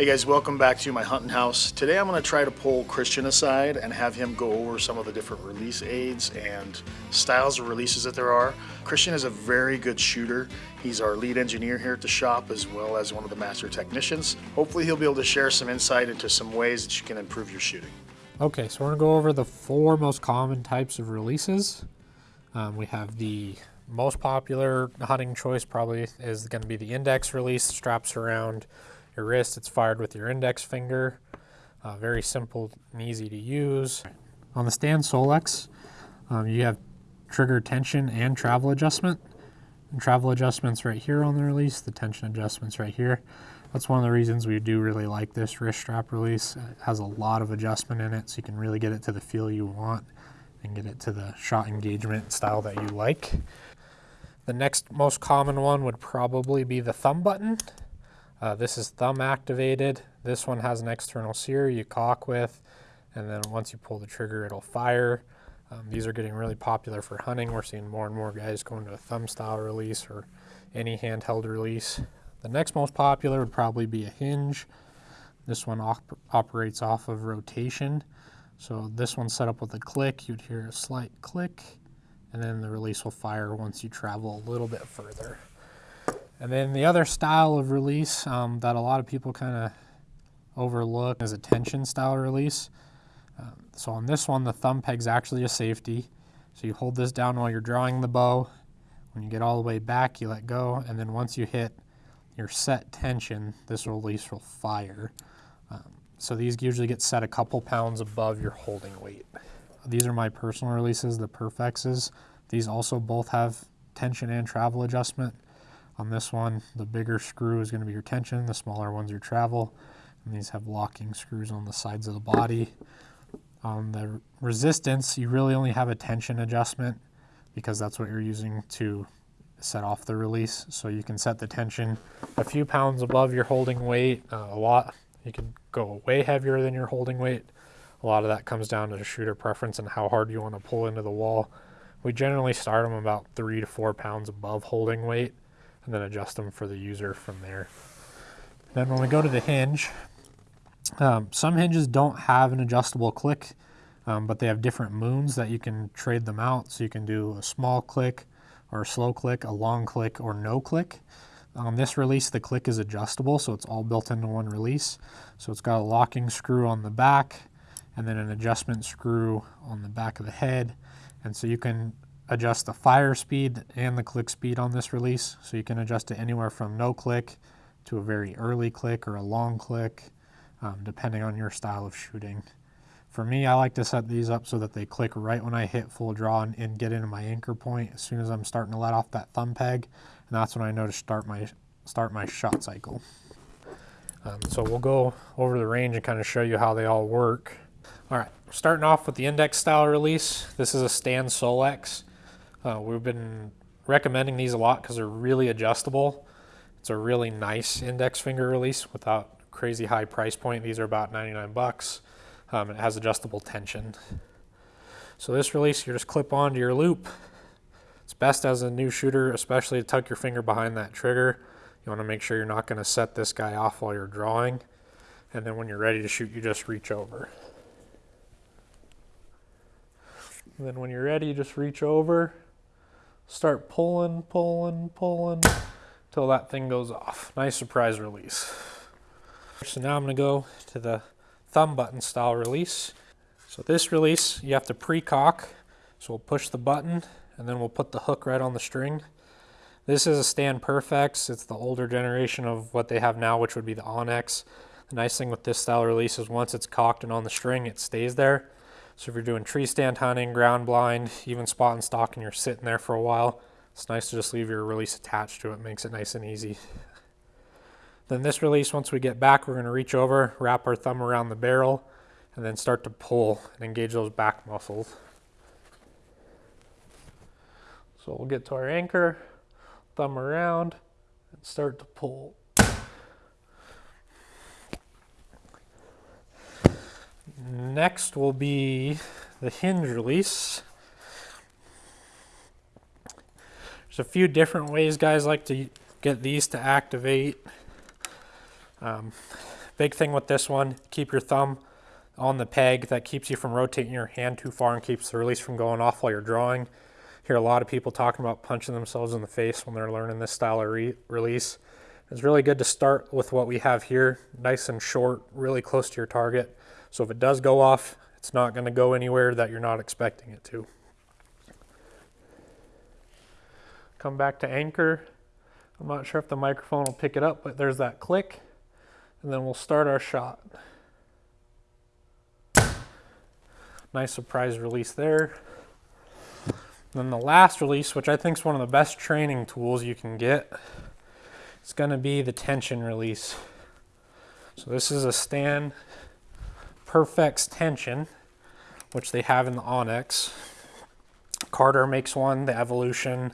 Hey guys, welcome back to my hunting house. Today I'm going to try to pull Christian aside and have him go over some of the different release aids and styles of releases that there are. Christian is a very good shooter. He's our lead engineer here at the shop as well as one of the master technicians. Hopefully he'll be able to share some insight into some ways that you can improve your shooting. Okay, so we're going to go over the four most common types of releases. Um, we have the most popular hunting choice probably is going to be the index release, straps around your wrist. It's fired with your index finger. Uh, very simple and easy to use. On the Stan Solex, um, you have trigger tension and travel adjustment. And travel adjustments right here on the release, the tension adjustments right here. That's one of the reasons we do really like this wrist strap release. It has a lot of adjustment in it, so you can really get it to the feel you want and get it to the shot engagement style that you like. The next most common one would probably be the thumb button. Uh, this is thumb activated. This one has an external sear you cock with, and then once you pull the trigger, it'll fire. Um, these are getting really popular for hunting. We're seeing more and more guys going to a thumb style release or any handheld release. The next most popular would probably be a hinge. This one op operates off of rotation. So this one's set up with a click. You'd hear a slight click, and then the release will fire once you travel a little bit further. And then the other style of release um, that a lot of people kind of overlook is a tension style release. Um, so on this one, the thumb peg's actually a safety. So you hold this down while you're drawing the bow. When you get all the way back, you let go, and then once you hit your set tension, this release will fire. Um, so these usually get set a couple pounds above your holding weight. These are my personal releases, the Perfexes. These also both have tension and travel adjustment. On this one, the bigger screw is going to be your tension, the smaller one's your travel. And these have locking screws on the sides of the body. On the resistance, you really only have a tension adjustment because that's what you're using to set off the release. So you can set the tension a few pounds above your holding weight, uh, a lot. You can go way heavier than your holding weight. A lot of that comes down to the shooter preference and how hard you want to pull into the wall. We generally start them about three to four pounds above holding weight and then adjust them for the user from there. Then when we go to the hinge, um, some hinges don't have an adjustable click, um, but they have different moons that you can trade them out. So you can do a small click or a slow click, a long click, or no click. On this release, the click is adjustable, so it's all built into one release. So it's got a locking screw on the back, and then an adjustment screw on the back of the head. And so you can adjust the fire speed and the click speed on this release. So you can adjust it anywhere from no click to a very early click or a long click, um, depending on your style of shooting. For me, I like to set these up so that they click right when I hit full draw and, and get into my anchor point as soon as I'm starting to let off that thumb peg. And that's when I know to start my, start my shot cycle. Um, so we'll go over the range and kind of show you how they all work. All right, starting off with the index style release. This is a Stan Solex. Uh, we've been recommending these a lot because they're really adjustable. It's a really nice index finger release without crazy high price point. These are about 99 bucks. Um, it has adjustable tension. So this release, you just clip onto your loop. It's best as a new shooter, especially to tuck your finger behind that trigger. You want to make sure you're not going to set this guy off while you're drawing. And then when you're ready to shoot, you just reach over. And then when you're ready, you just reach over start pulling, pulling, pulling till that thing goes off. Nice surprise release. So now I'm gonna go to the thumb button style release. So this release, you have to pre-cock. So we'll push the button and then we'll put the hook right on the string. This is a Stan Perfex. It's the older generation of what they have now, which would be the OnnX. The nice thing with this style release is once it's cocked and on the string, it stays there. So if you're doing tree stand hunting, ground blind, even spot and stalk and you're sitting there for a while, it's nice to just leave your release attached to it. Makes it nice and easy. Then this release, once we get back, we're gonna reach over, wrap our thumb around the barrel, and then start to pull and engage those back muscles. So we'll get to our anchor, thumb around, and start to pull. Next will be the hinge release. There's a few different ways guys like to get these to activate. Um, Big thing with this one, keep your thumb on the peg. That keeps you from rotating your hand too far and keeps the release from going off while you're drawing. Hear a lot of people talking about punching themselves in the face when they're learning this style of re release. It's really good to start with what we have here, nice and short, really close to your target. So if it does go off, it's not going to go anywhere that you're not expecting it to. Come back to anchor. I'm not sure if the microphone will pick it up, but there's that click. And then we'll start our shot. Nice surprise release there. Then the last release, which I think is one of the best training tools you can get, is going to be the tension release. So this is a Stan Perfex tension, which they have in the OnnX. Carter makes one, the Evolution,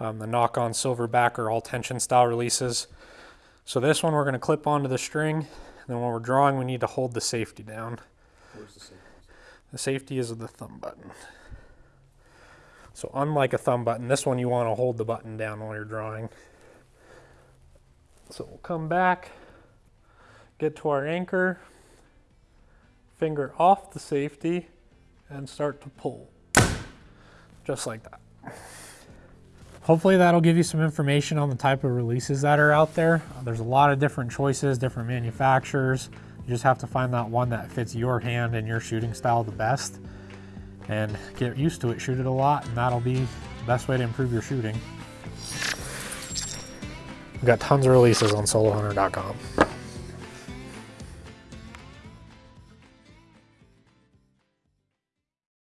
um, the Nock On silverback are all tension style releases. So this one we're going to clip onto the string, and then when we're drawing we need to hold the safety down. Where's the safety? The safety is the thumb button. So unlike a thumb button, this one you want to hold the button down while you're drawing. So we'll come back, get to our anchor, finger off the safety, and start to pull. Just like that. Hopefully that'll give you some information on the type of releases that are out there. There's a lot of different choices, different manufacturers. You just have to find that one that fits your hand and your shooting style the best and get used to it, shoot it a lot, and that'll be the best way to improve your shooting. We've got tons of releases on solohunter.com.